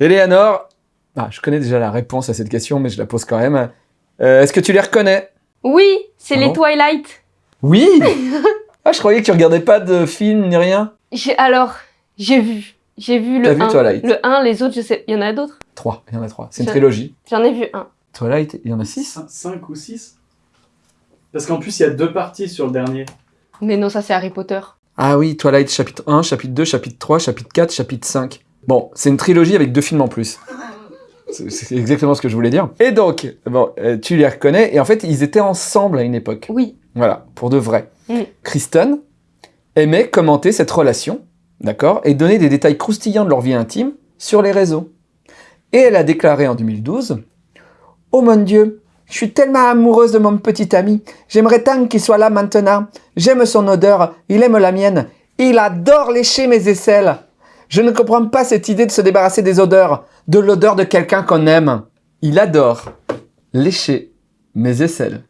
Eleanor, ah, je connais déjà la réponse à cette question, mais je la pose quand même. Euh, Est-ce que tu les reconnais? Oui, c'est Ah les bon? Twilight. Oui Ah, je croyais que tu regardais pas de film ni rien. J'ai- Alors, j'ai vu. J'ai vu T'as le vu 1. Twilight? Le 1, les autres, je sais. Il y en a d'autres? Trois, il y en a trois. C'est une trilogie. J'en ai vu un. Twilight, il y en a six? 5 ou 6 Parce qu'en plus, il y a deux parties sur le dernier. Mais non, ça c'est Harry Potter. Ah oui, Twilight chapitre 1, chapitre 2, chapitre 3, chapitre 4, chapitre 5. Bon, c'est une trilogie avec deux films en plus. C'est exactement ce que je voulais dire. Et donc, bon, euh, tu les reconnais, et en fait, ils étaient ensemble à une époque. Oui. Voilà, pour de vrai. Mm. Kristen aimait commenter cette relation, d'accord, et donner des détails croustillants de leur vie intime sur les réseaux. Et elle a déclaré en 2012 « Oh mon Dieu, je suis tellement amoureuse de mon petit ami. J'aimerais tant qu'il soit là maintenant. J'aime son odeur, il aime la mienne. Il adore lécher mes aisselles. Je ne comprends pas cette idée de se débarrasser des odeurs, de l'odeur de quelqu'un qu'on aime. Il adore lécher mes aisselles.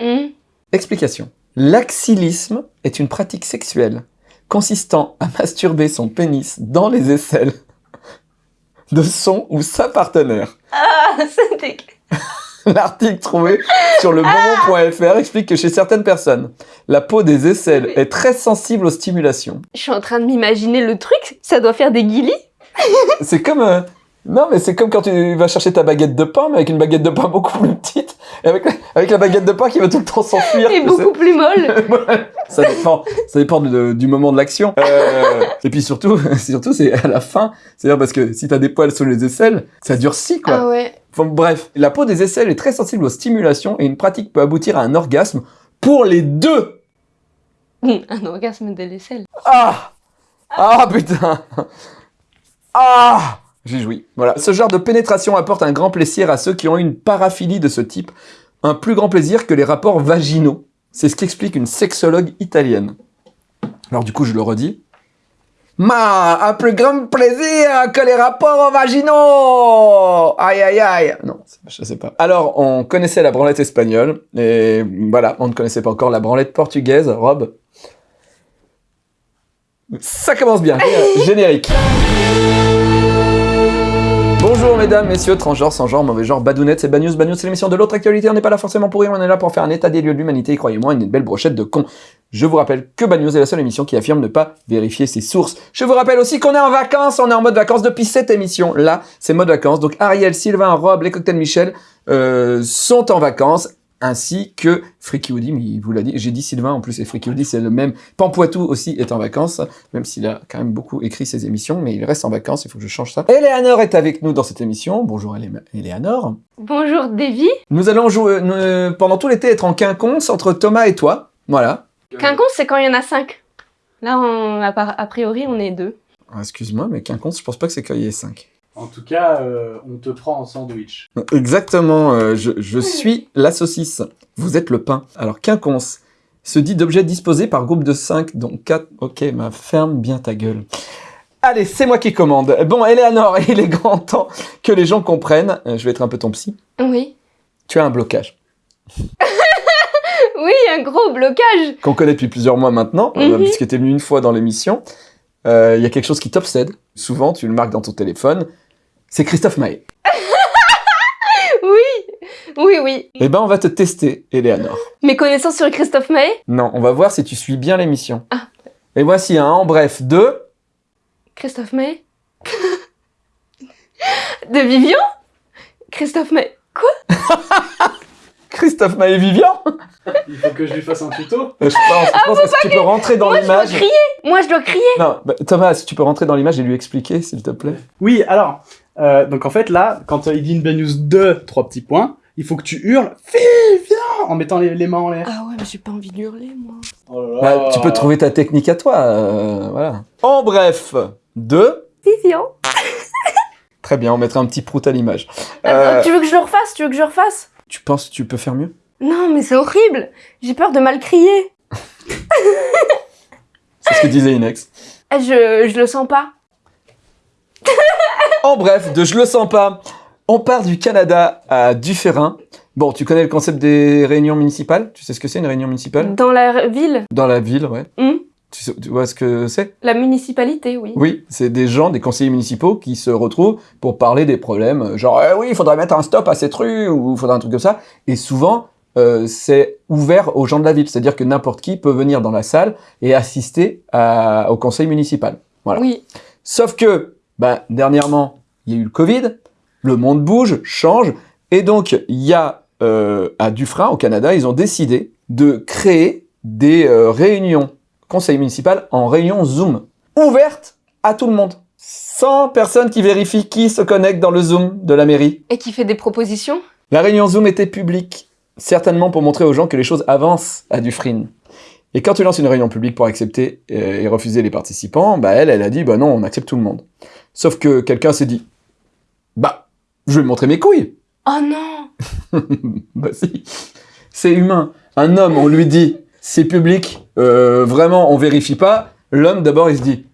Hmm. Explication. L'axillisme est une pratique sexuelle consistant à masturber son pénis dans les aisselles de son ou sa partenaire. Ah, c'était... L'article trouvé sur le bonbon.fr explique que chez certaines personnes, la peau des aisselles est très sensible aux stimulations. Je suis en train de m'imaginer le truc. Ça doit faire des guilis. C'est comme... euh, Non, mais c'est comme quand tu vas chercher ta baguette de pain, mais avec une baguette de pain beaucoup plus petite, et avec, avec la baguette de pain qui va tout le temps s'enfuir. Et beaucoup plus molle. Ça dépend, ça dépend de- du moment de l'action. Euh, et puis surtout, surtout c'est à la fin. C'est-à-dire parce que si t'as des poils sur les aisselles, ça durcit quoi. Ah ouais. Enfin, bref, la peau des aisselles est très sensible aux stimulations et une pratique peut aboutir à un orgasme pour les deux. Un orgasme de l'aisselle. Ah Ah putain Ah J'ai joui. Voilà. Ce genre de pénétration apporte un grand plaisir à ceux qui ont une paraphilie de ce type. Un plus grand plaisir que les rapports vaginaux. C'est ce qu'explique une sexologue italienne. Alors du coup, je le redis. Ma, un plus grand plaisir que les rapports vaginaux Aïe aïe aïe Non, je sais pas. Alors, on connaissait la branlette espagnole, et voilà, on ne connaissait pas encore la branlette portugaise, Rob. Ça commence bien. Générique. Mesdames, messieurs, transgenres, sans genre, mauvais genre, badounettes, c'est Bad News. Bad News, c'est l'émission de l'autre actualité. On n'est pas là forcément pour rire, on est là pour faire un état des lieux de l'humanité. Croyez-moi, une belle brochette de cons. Je vous rappelle que Bad est la seule émission qui affirme ne pas vérifier ses sources. Je vous rappelle aussi qu'on est en vacances, on est en mode vacances depuis cette émission. Là, c'est mode vacances. Donc Ariel, Sylvain, Rob, les cocktails Michel euh, sont en vacances ainsi que Freaky Woody, mais il vous l'a dit, j'ai dit Sylvain en plus, et Freaky Woody c'est le même. Pampoitou aussi est en vacances, même s'il a quand même beaucoup écrit ses émissions, mais il reste en vacances, il faut que je change ça. Eleanor est avec nous dans cette émission, bonjour Eleanor. Bonjour Davy. Nous allons jouer, euh, pendant tout l'été être en quinconce entre Thomas et toi, voilà. Quinconce, c'est quand il y en a cinq. Là, on, a, priori, on est deux. Ah, Excuse-moi, mais quinconce, je pense pas que c'est qu'il y ait 5. En tout cas, euh, on te prend en sandwich. Exactement, euh, je, je suis la saucisse, vous êtes le pain. Alors quinconce se dit d'objets disposés par groupe de 5, donc 4. Ok, ma ferme bien ta gueule. Allez, c'est moi qui commande. Bon, Eleanor, il est grand temps que les gens comprennent. Euh, je vais être un peu ton psy. Oui. Tu as un blocage Oui, un gros blocage. qu'on connaît depuis plusieurs mois maintenant, euh, Mhm. puisque tu es venu une fois dans l'émission. Euh, Il y a quelque chose qui t'obsède. Souvent, tu le marques dans ton téléphone. C'est Christophe Maé. Oui. Oui, oui. Eh ben, on va te tester, Eleanor. Mes connaissances sur Christophe Maé? Non, on va voir si tu suis bien l'émission. Ah. Et voici un en bref de... Christophe Maé? De Vivian? Christophe Maé. Christophe Maé Vivian? Il faut que je lui fasse un tuto. Euh, Je pense, je pense que si tu peux rentrer dans Moi, je dois l'image... crier. Moi, je dois crier. Non, bah, Thomas, si tu peux rentrer dans l'image et lui expliquer, s'il te plaît. Oui, alors, euh, donc en fait là, quand euh, il dit une bad news de trois petits points, il faut que tu hurles « Fille, viens !» en mettant les, les mains en l'air. Ah ouais, mais j'ai pas envie d'hurler, moi. Oh là là. Bah, tu peux trouver ta technique à toi, euh, voilà. En bref, de... Vivian. Très bien, on mettra un petit prout à l'image. Euh, Tu veux que je le refasse Tu veux que je le refasse? Tu penses que tu peux faire mieux? Non, mais c'est horrible. J'ai peur de mal crier. C'est ce que disait Inex. Ah, Je, je le sens pas. En bref, de je le sens pas, on part du Canada à Dufferin. Bon, tu connais le concept des réunions municipales? Tu sais ce que c'est une réunion municipale? Dans la ville Dans la ville, ouais. Hmm Tu, sais- tu vois ce que c'est? La municipalité, oui. Oui, c'est des gens, des conseillers municipaux qui se retrouvent pour parler des problèmes, genre Eh oui, il faudrait mettre un stop à cette rue ou il faudrait un truc comme ça. Et souvent, euh, c'est ouvert aux gens de la ville, c'est-à-dire que n'importe qui peut venir dans la salle et assister à- au conseil municipal. Voilà. Oui. Sauf que, bah, dernièrement, il y a eu le Covid, le monde bouge, change, et donc il y a euh, à Dufresne, au Canada, ils ont décidé de créer des euh, réunions conseil municipal en réunion Zoom, ouvertes à tout le monde, sans personne qui vérifie qui se connecte dans le Zoom de la mairie. Et qui fait des propositions? La réunion Zoom était publique, certainement pour montrer aux gens que les choses avancent à Dufresne. Et quand tu lances une réunion publique pour accepter euh, et refuser les participants, bah elle, elle a dit bah non, on accepte tout le monde. Sauf que quelqu'un s'est dit bah je vais montrer mes couilles. Oh non bah si, c'est humain. Un homme, on lui dit c'est public, euh, vraiment on vérifie pas. L'homme d'abord il se dit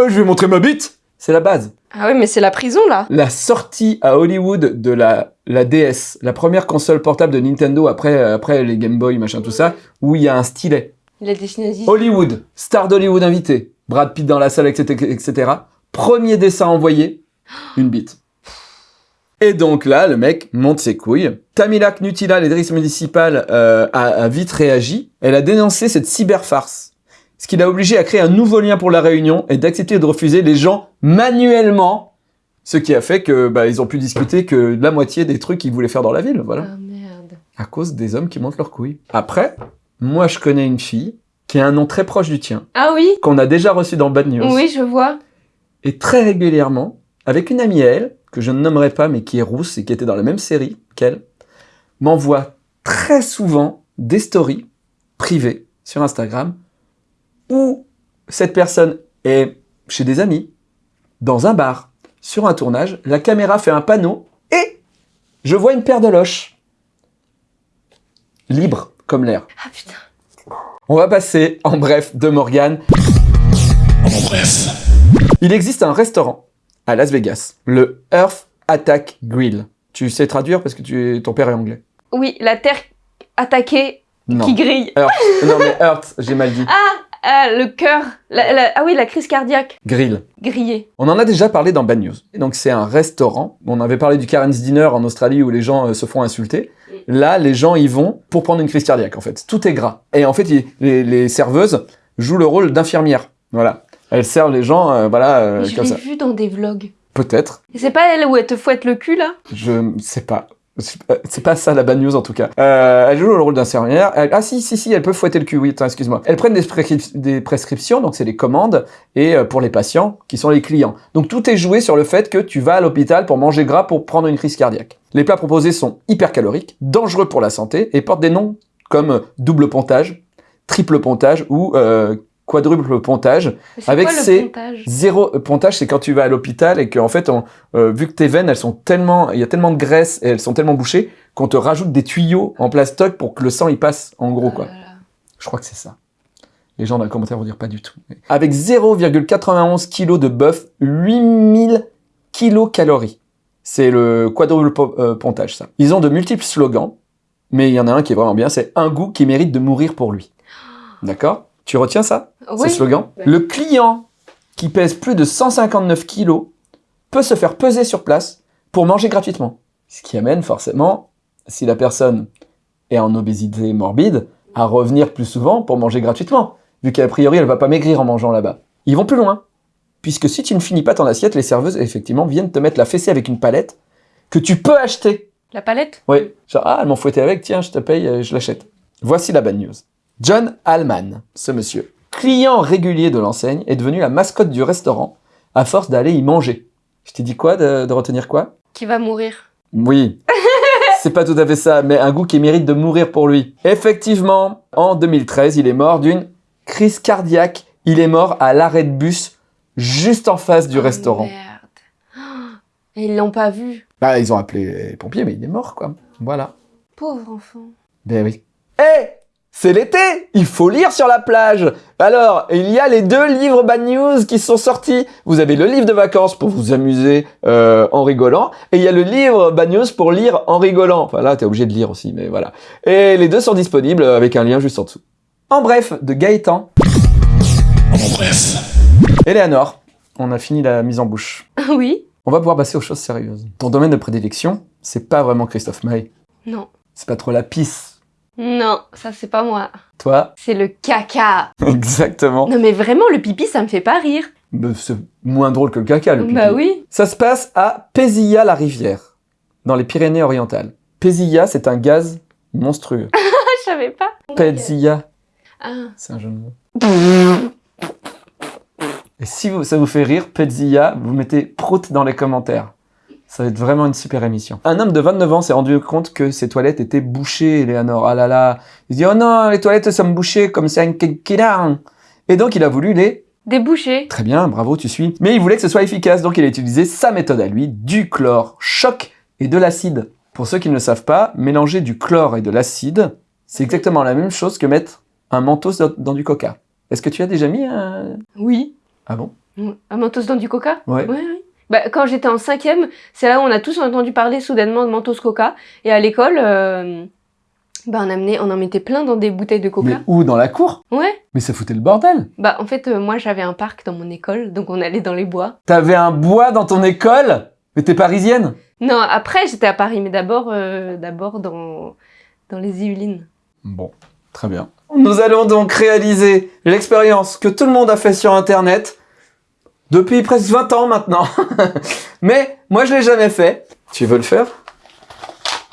Euh, je vais montrer ma bite. C'est la base. Ah oui, mais c'est la prison, là. La sortie à Hollywood de la, la DS, la première console portable de Nintendo après, après les Game Boy, machin, tout ça, où il y a un stylet. Il a dessiné. Hollywood, star d'Hollywood invité, Brad Pitt dans la salle, etc., etc. Premier dessin envoyé, une bite. Et donc là, le mec monte ses couilles. Tamila Knutila, l'éditrice municipale, euh, a, a vite réagi. Elle a dénoncé cette cyberfarce. Ce qui l'a obligé à créer un nouveau lien pour la réunion et d'accepter de refuser les gens manuellement. Ce qui a fait que bah, ils ont pu discuter que la moitié des trucs qu'ils voulaient faire dans la ville, voilà. Ah merde. À cause des hommes qui montent leurs couilles. Après, moi je connais une fille qui a un nom très proche du tien, Ah oui? Qu'on a déjà reçu dans Bad News. Oui, je vois. Et très régulièrement, avec une amie à elle, que je ne nommerai pas, mais qui est rousse et qui était dans la même série qu'elle, m'envoie très souvent des stories privées sur Instagram où cette personne est chez des amis, dans un bar, sur un tournage, la caméra fait un panneau et je vois une paire de loches. Libre comme l'air. Ah putain. On va passer en bref de Morgan. En bref. Il existe un restaurant à Las Vegas, le Earth Attack Grill. Tu sais traduire parce que tu, ton père est anglais. Oui, la terre attaquée Non. qui grille. Earth. Non mais Earth, j'ai mal dit. Ah, le cœur. La- la- Ah oui, la crise cardiaque. Grill. Grillée. On en a déjà parlé dans Bad News. Et donc c'est un restaurant. On avait parlé du Karen's Dinner en Australie où les gens euh, se font insulter. Là, les gens y vont pour prendre une crise cardiaque en fait. Tout est gras. Et en fait, les, les serveuses jouent le rôle d'infirmières. Voilà. Elles servent les gens, euh, voilà, euh, je l'ai vu dans des vlogs. Peut-être. C'est pas elle où elle te fouette le cul, là? Je sais pas. C'est pas- ça la bad news en tout cas. Euh, elle joue le rôle d'infirmière. Ah si, si, si, elle peut fouetter le cul, oui, attends, excuse-moi. Elles prennent des, prescrip- des prescriptions, donc c'est les commandes, et euh, pour les patients, qui sont les clients. Donc tout est joué sur le fait que tu vas à l'hôpital pour manger gras pour prendre une crise cardiaque. Les plats proposés sont hyper caloriques, dangereux pour la santé, et portent des noms comme euh, double pontage, triple pontage ou euh, quadruple pontage. Avec quoi ces- pontage Zéro euh, pontage, c'est quand tu vas à l'hôpital et qu'en fait, on, euh, vu que tes veines, elles sont tellement, il y a tellement de graisse et elles sont tellement bouchées qu'on te rajoute des tuyaux en plastoc pour que le sang y passe, en gros quoi. Ah là. Je crois que c'est ça. Les gens dans les commentaires vont dire pas du tout. Avec 0,91 kg de bœuf, 8000 kilocalories. C'est le quadruple po- euh, pontage ça. Ils ont de multiples slogans, mais il y en a un qui est vraiment bien, c'est un goût qui mérite de mourir pour lui. D'accord? Tu retiens ça? Oui. ce slogan. Ouais. Le client qui pèse plus de 159 kilos peut se faire peser sur place pour manger gratuitement. Ce qui amène forcément, si la personne est en obésité morbide, à revenir plus souvent pour manger gratuitement, vu qu'a priori elle va pas maigrir en mangeant là-bas. Ils vont plus loin, puisque si tu ne finis pas ton assiette, les serveuses effectivement viennent te mettre la fessée avec une palette que tu peux acheter. La palette? Oui, genre ah elles m'ont fouetté avec, tiens je te paye, euh, je l'achète. Voici la bad news. John Allman, ce monsieur, client régulier de l'enseigne, est devenu la mascotte du restaurant à force d'aller y manger. Je t'ai dit quoi de, de retenir quoi? Qui va mourir. Oui. C'est pas tout à fait ça, mais un goût qui mérite de mourir pour lui. Effectivement, en 2013, il est mort d'une crise cardiaque. Il est mort à l'arrêt de bus juste en face du Oh, restaurant. Merde. Et ils l'ont pas vu. Bah, ils ont appelé les pompiers, mais il est mort, quoi. Voilà. Pauvre enfant. Ben oui. Eh C'est l'été Il faut lire sur la plage Alors, il y a les deux livres Bad News qui sont sortis. Vous avez le livre de vacances pour vous amuser euh, en rigolant, et il y a le livre Bad News pour lire en rigolant. Enfin là, t'es obligé de lire aussi, mais voilà. Et les deux sont disponibles avec un lien juste en dessous. En bref, de Gaëtan. En bref. Eleanor, on a fini la mise en bouche. Oui On va pouvoir passer aux choses sérieuses. Ton domaine de prédilection, c'est pas vraiment Christophe Maé. Non. C'est pas trop la pisse. Non, ça c'est pas moi. Toi, C'est le caca. exactement. Non mais vraiment, le pipi, ça me fait pas rire. Bah, C'est moins drôle que le caca, le pipi. Bah oui. Ça se passe à Pézilla-la-Rivière, dans les Pyrénées-Orientales. Pézilla, c'est un gaz monstrueux. Je savais pas. Pézilla, Ah. c'est un jeu de mots. Et si vous- ça vous fait rire, Pézilla, vous mettez prout dans les commentaires. Ça va être vraiment une super émission. Un homme de 29 ans s'est rendu compte que ses toilettes étaient bouchées, Eleanor. Ah là là. Il dit, oh non, les toilettes sont bouchées comme c'est un kékira. Et donc, il a voulu les Débouché. Très bien, bravo, tu suis. Mais il voulait que ce soit efficace, donc il a utilisé sa méthode à lui, du chlore, choc et de l'acide. Pour ceux qui ne le savent pas, mélanger du chlore et de l'acide, c'est exactement la même chose que mettre un mentos dans, du coca. Est-ce que tu as déjà mis un... Oui. Ah bon? Un mentos dans du coca? Ouais. Oui, oui. Bah, quand j'étais en cinquième, c'est là où on a tous entendu parler soudainement de mentos coca. Et à l'école, euh, bah, on, amenait, on en mettait plein dans des bouteilles de coca. Mais où? Dans la cour? Ouais. Mais ça foutait le bordel. Bah, en fait, euh, moi, j'avais un parc dans mon école, donc on allait dans les bois. T'avais un bois dans ton école? Mais t'es parisienne? Non, après, j'étais à Paris, mais d'abord, euh, d'abord dans, dans les Yvelines. Bon, très bien. Nous allons donc réaliser l'expérience que tout le monde a fait sur Internet depuis presque 20 ans maintenant. Mais moi, je l'ai jamais fait. Tu veux le faire?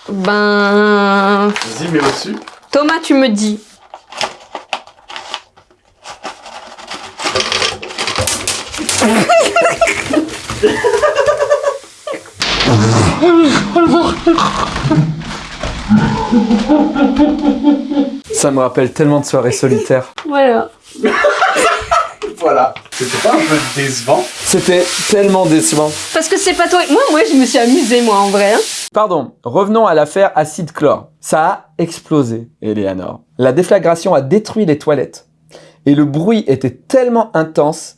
Ben, Vas-y, mets au-dessus. Thomas, tu me dis. Ça me rappelle tellement de soirées solitaires. Voilà. Voilà. C'était pas un peu décevant C'était tellement décevant. Parce que c'est pas toi. Moi, moi, je me suis amusée, moi, en vrai. hein. Pardon, revenons à l'affaire acide chlore. Ça a explosé, Eleanor. La déflagration a détruit les toilettes. Et le bruit était tellement intense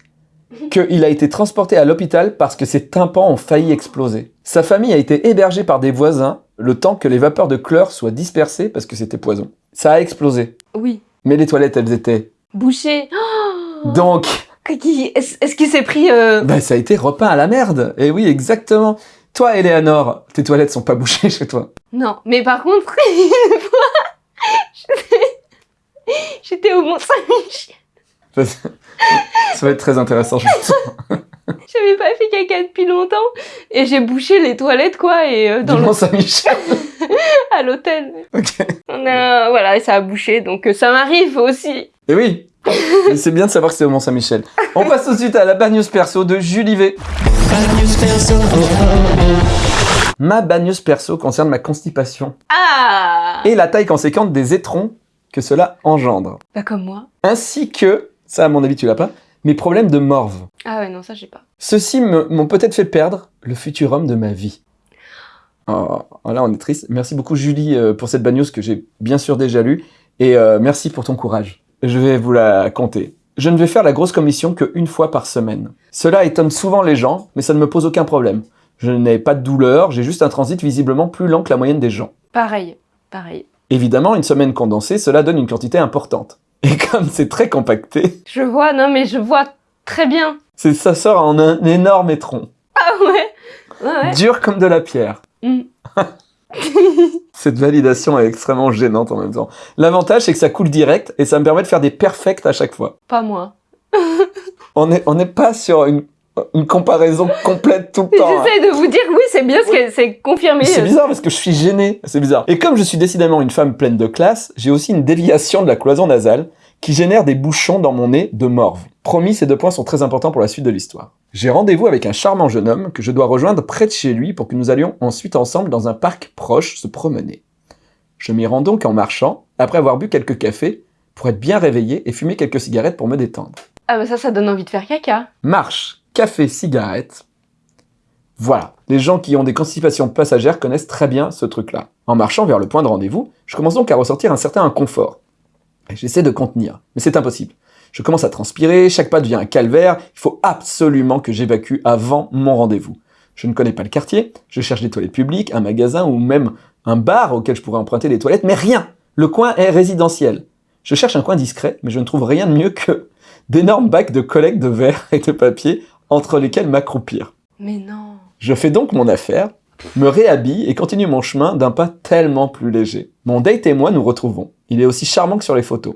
qu'il a été transporté à l'hôpital parce que ses tympans ont failli exploser. Sa famille a été hébergée par des voisins le temps que les vapeurs de chlore soient dispersées parce que c'était poison. Ça a explosé. Oui. Mais les toilettes, elles étaient. Bouché. Oh Donc, Qui- Est-ce qu'il s'est pris. euh, bah, ça a été repeint à la merde. Et oui, exactement. Toi, Eleanor, tes toilettes sont pas bouchées chez toi. Non, mais par contre, une fois, j'étais- au Mont-Saint-Michel. Ça va être très intéressant, je pense. J'avais pas fait caca depuis longtemps et j'ai bouché les toilettes quoi et euh, dans le- Mont-Saint-Michel. à l'hôtel. Ok. On a voilà et ça a bouché donc euh, ça m'arrive aussi. Et oui, c'est bien de savoir que c'est au Mont-Saint-Michel. On passe tout de suite à la bad news perso de Julie V. Ma bad news perso concerne ma constipation Ah. et la taille conséquente des étrons que cela engendre. Bah comme moi. Ainsi que, ça à mon avis tu l'as pas, mes problèmes de morve. Ah ouais non ça j'ai pas. Ceux-ci m'ont peut-être fait perdre le futur homme de ma vie. Oh, oh, là, on est triste. Merci beaucoup, Julie, euh, pour cette bad news que j'ai bien sûr déjà lue. Et euh, merci pour ton courage. Je vais vous la compter. Je ne vais faire la grosse commission qu'une fois par semaine. Cela étonne souvent les gens, mais ça ne me pose aucun problème. Je n'ai pas de douleur, j'ai juste un transit visiblement plus lent que la moyenne des gens. Pareil pareil. Évidemment, une semaine condensée, cela donne une quantité importante. Et comme c'est très compacté, Je vois non mais je vois très bien. c'est ça sort en un énorme étron, Ah ouais. Ouais ouais. dur comme de la pierre. Mm. Cette validation est extrêmement gênante en même temps. L'avantage, c'est que ça coule direct et ça me permet de faire des perfects à chaque fois. Pas moi. On n'est on n'est pas sur une, une comparaison complète tout le temps. hein. J'essaie de vous dire oui c'est bien ce que c'est confirmé. C'est bizarre parce que je suis gêné. C'est bizarre. Et comme je suis décidément une femme pleine de classe, j'ai aussi une déviation de la cloison nasale qui génère des bouchons dans mon nez de morve. Promis, ces deux points sont très importants pour la suite de l'histoire. J'ai rendez-vous avec un charmant jeune homme que je dois rejoindre près de chez lui pour que nous allions ensuite ensemble dans un parc proche se promener. Je m'y rends donc en marchant, après avoir bu quelques cafés, pour être bien réveillé et fumer quelques cigarettes pour me détendre. Ah bah ça ça donne envie de faire caca. Marche, café, cigarette. Voilà, les gens qui ont des constipations passagères connaissent très bien ce truc-là. En marchant vers le point de rendez-vous, je commence donc à ressentir un certain inconfort. J'essaie de contenir, mais c'est impossible. Je commence à transpirer, chaque pas devient un calvaire, il faut absolument que j'évacue avant mon rendez-vous. Je ne connais pas le quartier, je cherche des toilettes publiques, un magasin ou même un bar auquel je pourrais emprunter des toilettes, mais rien Le coin est résidentiel. Je cherche un coin discret, mais je ne trouve rien de mieux que d'énormes bacs de collecte de verre et de papier entre lesquels m'accroupir. Mais non. Je fais donc mon affaire, me réhabille et continue mon chemin d'un pas tellement plus léger. Mon date et moi nous retrouvons. Il est aussi charmant que sur les photos.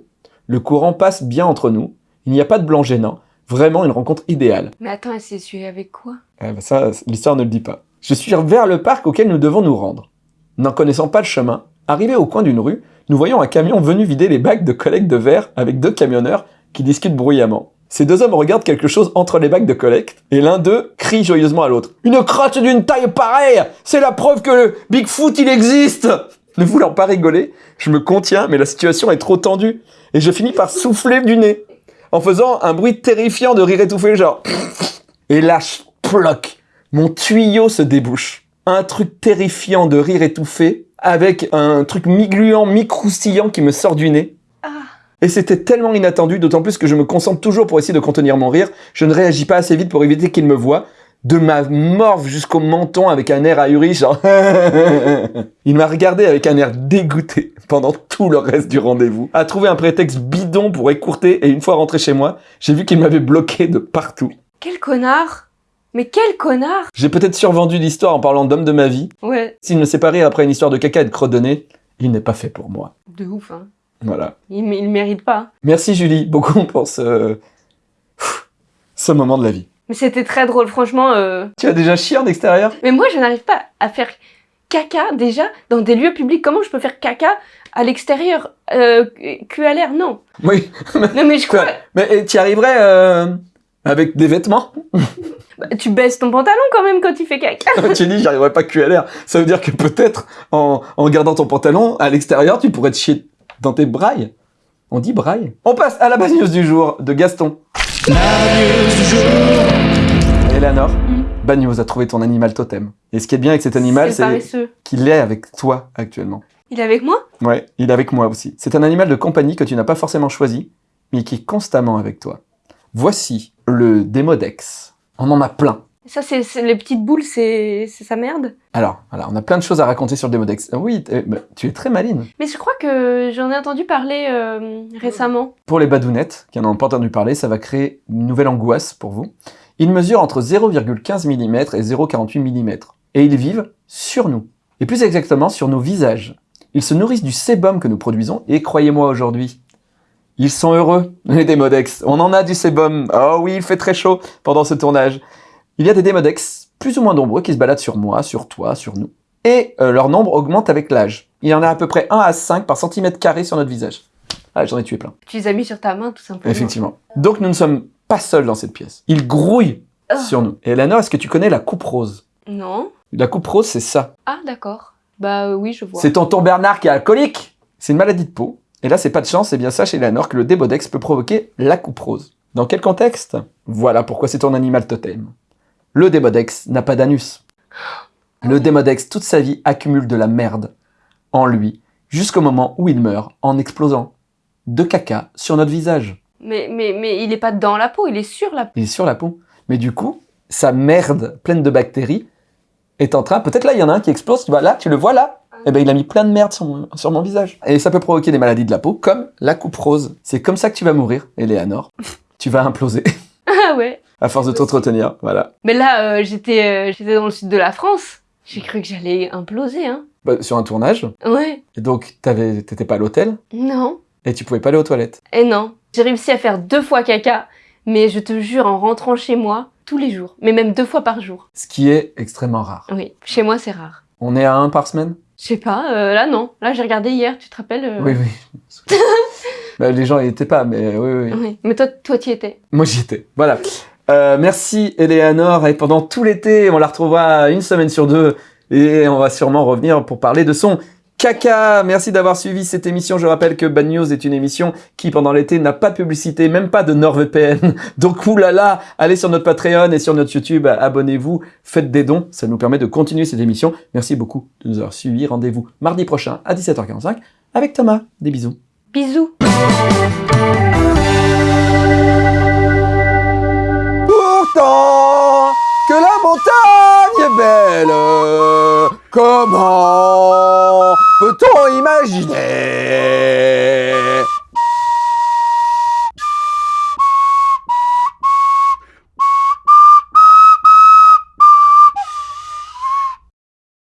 Le courant passe bien entre nous. Il n'y a pas de blanc gênant. Vraiment une rencontre idéale. Mais attends, elle s'est essuyée avec quoi? Eh ben ça, l'histoire ne le dit pas. Je suis vers le parc auquel nous devons nous rendre. N'en connaissant pas le chemin, arrivé au coin d'une rue, nous voyons un camion venu vider les bacs de collecte de verre avec deux camionneurs qui discutent bruyamment. Ces deux hommes regardent quelque chose entre les bacs de collecte, et l'un d'eux crie joyeusement à l'autre. Une crotte d'une taille pareille C'est la preuve que le Bigfoot il existe Ne voulant pas rigoler, je me contiens, mais la situation est trop tendue, et je finis par souffler du nez, en faisant un bruit terrifiant de rire étouffé, genre... Et là, ploc Mon tuyau se débouche. Un truc terrifiant de rire étouffé, avec un truc mi-gluant, mi-croustillant qui me sort du nez. Ah. Et c'était tellement inattendu, d'autant plus que je me concentre toujours pour essayer de contenir mon rire. Je ne réagis pas assez vite pour éviter qu'il me voie. De ma morve jusqu'au menton avec un air ahuri, genre... Il m'a regardé avec un air dégoûté pendant tout le reste du rendez-vous, a trouvé un prétexte bidon pour écourter, et une fois rentré chez moi, j'ai vu qu'il m'avait bloqué de partout. Quel connard Mais quel connard J'ai peut-être survendu l'histoire en parlant d'homme de ma vie. Ouais, S'il me sépare après une histoire de caca et de nez, il n'est pas fait pour moi. de ouf, hein. Voilà. Il, il mérite pas. Merci Julie, beaucoup pour ce... ce moment de la vie. Mais c'était très drôle, franchement. euh. Tu as déjà chié en extérieur? Mais moi, je n'arrive pas à faire caca déjà dans des lieux publics. Comment je peux faire caca à l'extérieur? Euh, Cul à l'air, non. Oui. Non, mais je crois. Mais tu arriverais euh, avec des vêtements? Bah, tu baisses ton pantalon quand même quand tu fais caca. Tu dis, j'y arriverais pas cul à l'air. Ça veut dire que peut-être, en, en gardant ton pantalon, à l'extérieur, tu pourrais te chier dans tes brailles. On dit braille. On passe à la bad news du jour de Gaston. Eleanor, Mm. bad news a trouvé ton animal totem. Et ce qui est bien avec cet animal, C'est qu'il est avec toi actuellement. Il est avec moi? Ouais, il est avec moi aussi. C'est un animal de compagnie que tu n'as pas forcément choisi, mais qui est constamment avec toi. Voici le Démodex. On en a plein. Ça, c'est les petites boules, c'est sa merde. Alors, voilà, on a plein de choses à raconter sur le Démodex. Oui, t- bah, tu es très maline. Mais je crois que j'en ai entendu parler euh, récemment. Pour les badounettes, qui n'en ont pas entendu parler, ça va créer une nouvelle angoisse pour vous. Ils mesurent entre 0,15 mm et 0,48 mm. Et ils vivent sur nous. Et plus exactement, sur nos visages. Ils se nourrissent du sébum que nous produisons, et croyez-moi aujourd'hui, ils sont heureux, les Démodex. On en a du sébum. Oh oui, il fait très chaud pendant ce tournage. Il y a des Démodex plus ou moins nombreux qui se baladent sur moi, sur toi, sur nous. Et euh, leur nombre augmente avec l'âge. Il y en a à peu près 1 à 5 par centimètre carré sur notre visage. Ah, j'en ai tué plein. Tu les as mis sur ta main, tout simplement. Effectivement. Donc nous ne sommes pas seuls dans cette pièce. Ils grouillent Ah. sur nous. Et Eleanor, est-ce que tu connais la coupe rose? Non. La coupe rose, c'est ça. Ah, d'accord. Bah euh, oui, je vois. C'est tonton Bernard qui est alcoolique. C'est une maladie de peau. Et là, c'est pas de chance, c'est bien ça chez Eleanor que le démodex peut provoquer la coupe rose. Dans quel contexte? Voilà pourquoi c'est ton animal totem. Le démodex n'a pas d'anus. Le démodex, toute sa vie, accumule de la merde en lui, jusqu'au moment où il meurt en explosant de caca sur notre visage. Mais, mais, mais il est pas dans la peau, il est sur la peau. Il est sur la peau. Mais du coup, sa merde pleine de bactéries est en train. Peut-être là, il y en a un qui explose. Tu vois, là, tu le vois là. Eh ben, il a mis plein de merde sur mon, sur mon visage. Et ça peut provoquer des maladies de la peau, comme la coupe rose. C'est comme ça que tu vas mourir, Eleanor. tu vas imploser Ah ouais. À force de t'entretenir. Voilà. Mais là, euh, j'étais euh, j'étais dans le sud de la France. J'ai cru que j'allais imploser, hein. Bah, sur un tournage. Ouais. Et donc, t'avais- t'étais pas à l'hôtel? Non. et tu pouvais pas aller aux toilettes? Et non. J'ai réussi à faire deux fois caca, mais je te jure, en rentrant chez moi, tous les jours. Mais même deux fois par jour. Ce qui est extrêmement rare. Oui. Chez moi, c'est rare. On est à un par semaine? Je sais pas, euh, là non. Là, j'ai regardé hier, tu te rappelles euh, Oui, oui. Bah, les gens y étaient pas, mais oui, oui. Oui. Mais toi, toi, tu y étais. Moi j'y étais. Voilà. Euh, merci Eleanor et pendant tout l'été, on la retrouvera une semaine sur deux et on va sûrement revenir pour parler de son caca. Merci d'avoir suivi cette émission. Je rappelle que Bad News est une émission qui pendant l'été n'a pas de publicité, même pas de NordVPN. Donc oulala, allez sur notre Patreon et sur notre YouTube, abonnez-vous, faites des dons, ça nous permet de continuer cette émission. Merci beaucoup de nous avoir suivis. Rendez-vous mardi prochain à 17h45 avec Thomas. Des bisous. Bisous. Que la montagne est belle, comment peut-on imaginer